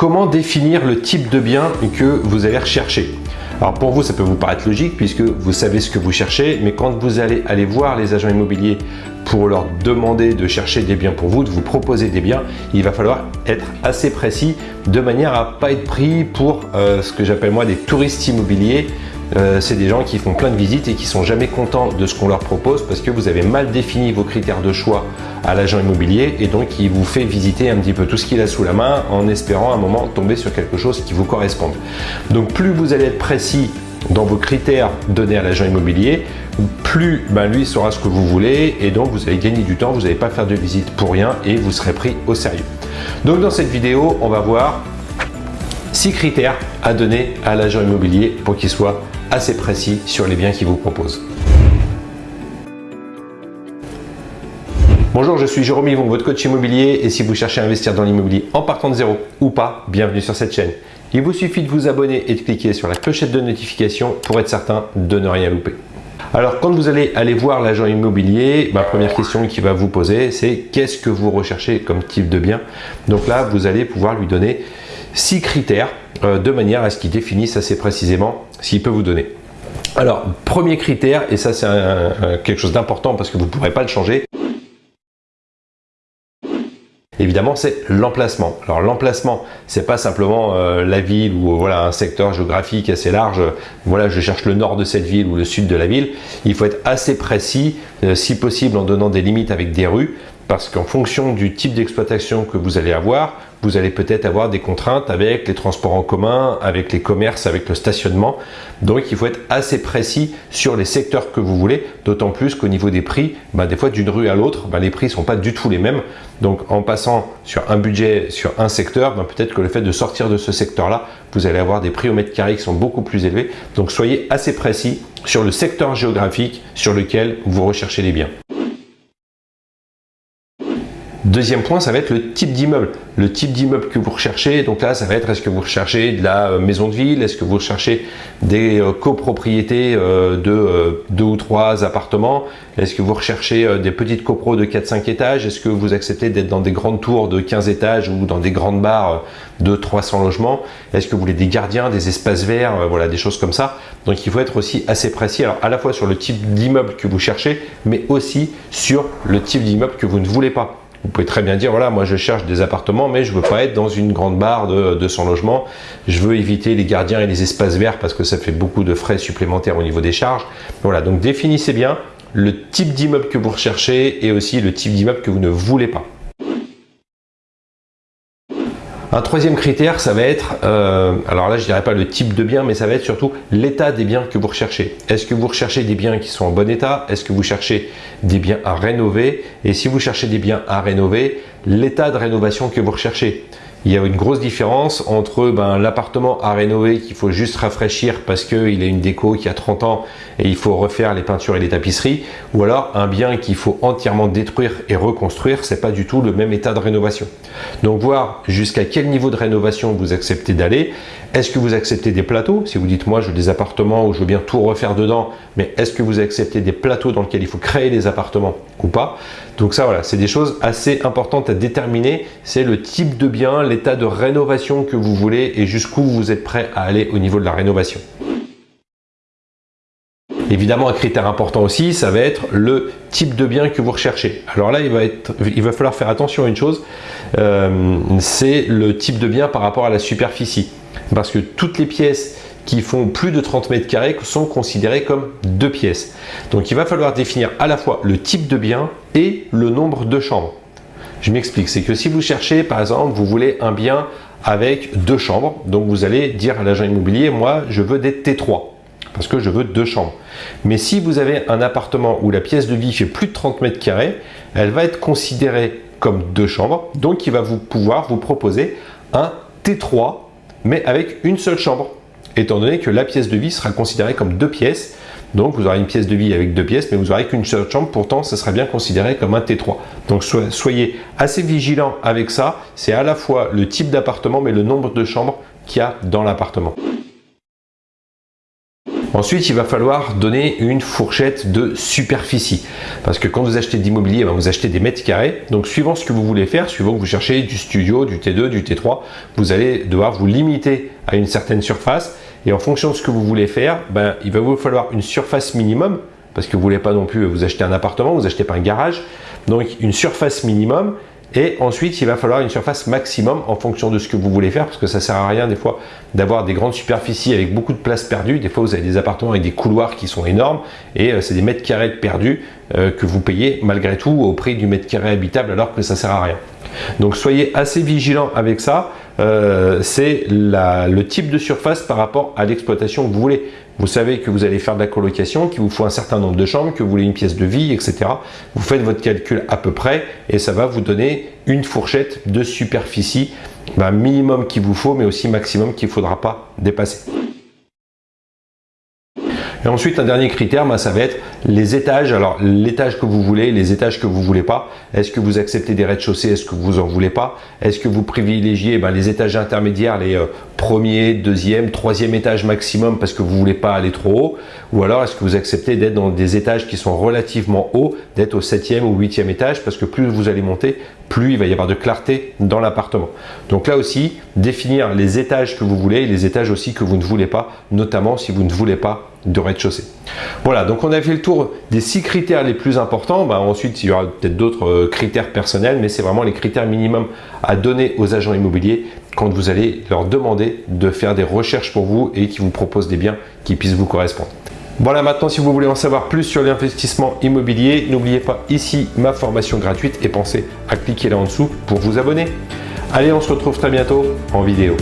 comment définir le type de bien que vous allez rechercher. Alors pour vous, ça peut vous paraître logique puisque vous savez ce que vous cherchez, mais quand vous allez aller voir les agents immobiliers pour leur demander de chercher des biens pour vous, de vous proposer des biens, il va falloir être assez précis de manière à pas être pris pour euh, ce que j'appelle moi des touristes immobiliers. Euh, c'est des gens qui font plein de visites et qui sont jamais contents de ce qu'on leur propose parce que vous avez mal défini vos critères de choix à l'agent immobilier et donc il vous fait visiter un petit peu tout ce qu'il a sous la main en espérant un moment tomber sur quelque chose qui vous corresponde. Donc plus vous allez être précis dans vos critères donnés à l'agent immobilier, plus ben, lui saura ce que vous voulez et donc vous allez gagner du temps, vous n'allez pas faire de visite pour rien et vous serez pris au sérieux. Donc dans cette vidéo, on va voir six critères à donner à l'agent immobilier pour qu'il soit assez précis sur les biens qu'il vous propose. Bonjour, je suis Jérôme Yvon, votre coach immobilier et si vous cherchez à investir dans l'immobilier en partant de zéro ou pas, bienvenue sur cette chaîne. Il vous suffit de vous abonner et de cliquer sur la clochette de notification pour être certain de ne rien louper. Alors quand vous allez aller voir l'agent immobilier, ma première question qu'il va vous poser c'est qu'est-ce que vous recherchez comme type de bien? Donc là vous allez pouvoir lui donner six critères euh, de manière à ce qu'il définisse assez précisément s'il peut vous donner. Alors, premier critère, et ça c'est quelque chose d'important parce que vous ne pourrez pas le changer, évidemment, c'est l'emplacement. Alors l'emplacement, c'est pas simplement euh, la ville ou voilà un secteur géographique assez large. Voilà, je cherche le nord de cette ville ou le sud de la ville. Il faut être assez précis, euh, si possible en donnant des limites avec des rues, parce qu'en fonction du type d'exploitation que vous allez avoir, vous allez peut-être avoir des contraintes avec les transports en commun, avec les commerces, avec le stationnement. Donc il faut être assez précis sur les secteurs que vous voulez, d'autant plus qu'au niveau des prix, bah, des fois d'une rue à l'autre, bah, les prix ne sont pas du tout les mêmes. Donc en passant sur un budget sur un secteur, bah, peut-être que le fait de sortir de ce secteur-là, vous allez avoir des prix au mètre carré qui sont beaucoup plus élevés. Donc soyez assez précis sur le secteur géographique sur lequel vous recherchez les biens. Deuxième point, ça va être le type d'immeuble. Le type d'immeuble que vous recherchez, donc là, ça va être est-ce que vous recherchez de la euh, maison de ville, est-ce que vous recherchez des euh, copropriétés euh, de deux ou trois appartements, est-ce que vous recherchez des petites copros de 4-5 étages, est-ce que vous acceptez d'être dans des grandes tours de 15 étages ou dans des grandes barres de 300 logements, est-ce que vous voulez des gardiens, des espaces verts, voilà, des choses comme ça? Donc il faut être aussi assez précis, alors à la fois sur le type d'immeuble que vous cherchez, mais aussi sur le type d'immeuble que vous ne voulez pas. Vous pouvez très bien dire, voilà, moi je cherche des appartements, mais je ne veux pas être dans une grande barre de 200 logements. Je veux éviter les gardiens et les espaces verts parce que ça fait beaucoup de frais supplémentaires au niveau des charges. Voilà, donc définissez bien le type d'immeuble que vous recherchez et aussi le type d'immeuble que vous ne voulez pas. Un troisième critère, ça va être, euh, alors là je dirais pas le type de bien, mais ça va être surtout l'état des biens que vous recherchez. Est-ce que vous recherchez des biens qui sont en bon état? Est-ce que vous cherchez des biens à rénover? Et si vous cherchez des biens à rénover, l'état de rénovation que vous recherchez il y a une grosse différence entre ben, l'appartement à rénover qu'il faut juste rafraîchir parce qu'il a une déco qui a 30 ans et il faut refaire les peintures et les tapisseries ou alors un bien qu'il faut entièrement détruire et reconstruire, c'est pas du tout le même état de rénovation. Donc voir jusqu'à quel niveau de rénovation vous acceptez d'aller. Est-ce que vous acceptez des plateaux? Si vous dites moi je veux des appartements où je veux bien tout refaire dedans, mais est-ce que vous acceptez des plateaux dans lesquels il faut créer des appartements ou pas? Donc ça voilà, c'est des choses assez importantes à déterminer. C'est le type de bien, l'état de rénovation que vous voulez et jusqu'où vous êtes prêt à aller au niveau de la rénovation. Évidemment, un critère important aussi, ça va être le type de bien que vous recherchez. Alors là, il va, falloir faire attention à une chose, euh, c'est le type de bien par rapport à la superficie. Parce que toutes les pièces qui font plus de 30 mètres carrés sont considérées comme deux pièces. Donc il va falloir définir à la fois le type de bien et le nombre de chambres. Je m'explique, c'est que si vous cherchez, par exemple, vous voulez un bien avec deux chambres, donc vous allez dire à l'agent immobilier, moi je veux des T3, parce que je veux deux chambres. Mais si vous avez un appartement où la pièce de vie fait plus de 30 mètres carrés, elle va être considérée comme deux chambres, donc il va vous pouvoir vous proposer un T3, mais avec une seule chambre, étant donné que la pièce de vie sera considérée comme deux pièces, donc vous aurez une pièce de vie avec deux pièces, mais vous n'aurez qu'une seule chambre, pourtant ça serait bien considéré comme un T3. Donc soyez assez vigilant avec ça, c'est à la fois le type d'appartement, mais le nombre de chambres qu'il y a dans l'appartement. Ensuite, il va falloir donner une fourchette de superficie. Parce que quand vous achetez de l'immobilier, ben, vous achetez des mètres carrés. Donc, suivant ce que vous voulez faire, suivant que vous cherchez du studio, du T2, du T3, vous allez devoir vous limiter à une certaine surface. Et en fonction de ce que vous voulez faire, ben, il va vous falloir une surface minimum. Parce que vous ne voulez pas non plus vous acheter un appartement, vous achetez pas un garage. Donc, une surface minimum et ensuite, il va falloir une surface maximum en fonction de ce que vous voulez faire parce que ça ne sert à rien des fois d'avoir des grandes superficies avec beaucoup de place perdue. Des fois, vous avez des appartements avec des couloirs qui sont énormes et euh, c'est des mètres carrés perdus euh, que vous payez malgré tout au prix du mètre carré habitable alors que ça ne sert à rien. Donc, soyez assez vigilant avec ça. Euh, c'est le type de surface par rapport à l'exploitation que vous voulez. Vous savez que vous allez faire de la colocation, qu'il vous faut un certain nombre de chambres, que vous voulez une pièce de vie, etc. Vous faites votre calcul à peu près et ça va vous donner une fourchette de superficie ben, minimum qu'il vous faut, mais aussi maximum qu'il ne faudra pas dépasser. Et ensuite, un dernier critère, ben, ça va être les étages. Alors, l'étage que vous voulez, les étages que vous voulez pas. Est-ce que vous acceptez des rez-de-chaussée? Est-ce que vous en voulez pas? Est-ce que vous privilégiez ben, les étages intermédiaires, les euh, premier, deuxième, troisième étage maximum parce que vous voulez pas aller trop haut? Ou alors, est-ce que vous acceptez d'être dans des étages qui sont relativement hauts, d'être au septième ou huitième étage parce que plus vous allez monter, plus il va y avoir de clarté dans l'appartement. Donc là aussi, définir les étages que vous voulez et les étages aussi que vous ne voulez pas, notamment si vous ne voulez pas de rez-de-chaussée. Voilà, donc on a fait le tour des six critères les plus importants. Bah, ensuite, il y aura peut-être d'autres euh, critères personnels, mais c'est vraiment les critères minimums à donner aux agents immobiliers quand vous allez leur demander de faire des recherches pour vous et qui vous proposent des biens qui puissent vous correspondre. Voilà, maintenant, si vous voulez en savoir plus sur l'investissement immobilier, n'oubliez pas ici ma formation gratuite et pensez à cliquer là en dessous pour vous abonner. Allez, on se retrouve très bientôt en vidéo.